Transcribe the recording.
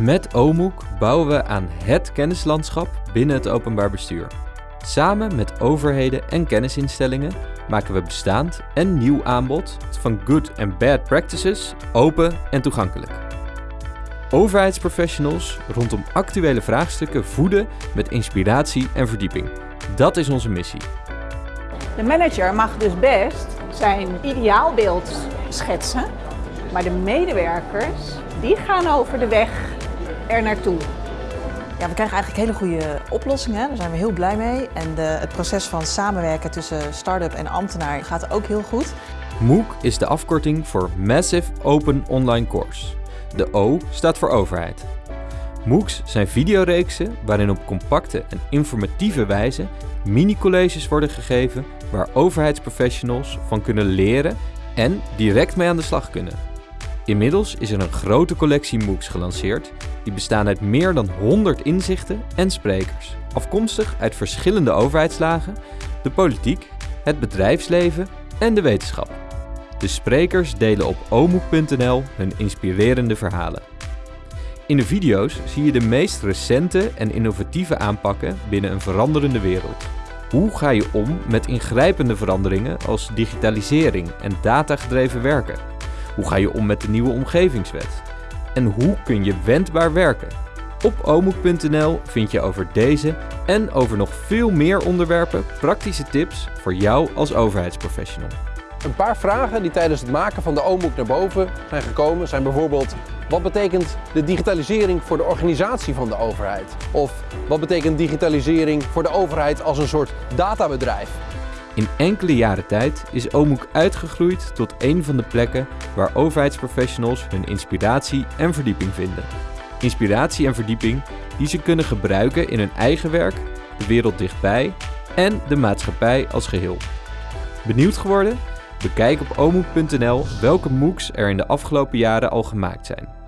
Met OMOEK bouwen we aan HET kennislandschap binnen het openbaar bestuur. Samen met overheden en kennisinstellingen maken we bestaand en nieuw aanbod van good en bad practices open en toegankelijk. Overheidsprofessionals rondom actuele vraagstukken voeden met inspiratie en verdieping. Dat is onze missie. De manager mag dus best zijn ideaalbeeld schetsen, maar de medewerkers die gaan over de weg er naartoe. Ja, we krijgen eigenlijk hele goede oplossingen. Daar zijn we heel blij mee. En de, het proces van samenwerken tussen start-up en ambtenaar gaat ook heel goed. MOOC is de afkorting voor Massive Open Online Course. De O staat voor overheid. MOOCs zijn videoreeksen waarin op compacte en informatieve wijze mini-colleges worden gegeven waar overheidsprofessionals van kunnen leren en direct mee aan de slag kunnen. Inmiddels is er een grote collectie MOOCs gelanceerd die bestaan uit meer dan 100 inzichten en sprekers, afkomstig uit verschillende overheidslagen, de politiek, het bedrijfsleven en de wetenschap. De sprekers delen op omoek.nl hun inspirerende verhalen. In de video's zie je de meest recente en innovatieve aanpakken binnen een veranderende wereld. Hoe ga je om met ingrijpende veranderingen als digitalisering en datagedreven werken? Hoe ga je om met de nieuwe omgevingswet? En hoe kun je wendbaar werken? Op omoek.nl vind je over deze en over nog veel meer onderwerpen praktische tips voor jou als overheidsprofessional. Een paar vragen die tijdens het maken van de OMOEK naar boven zijn gekomen zijn bijvoorbeeld wat betekent de digitalisering voor de organisatie van de overheid? Of wat betekent digitalisering voor de overheid als een soort databedrijf? In enkele jaren tijd is OMOEK uitgegroeid tot een van de plekken waar overheidsprofessionals hun inspiratie en verdieping vinden. Inspiratie en verdieping die ze kunnen gebruiken in hun eigen werk, de wereld dichtbij en de maatschappij als geheel. Benieuwd geworden? Bekijk op omoek.nl welke MOOCs er in de afgelopen jaren al gemaakt zijn.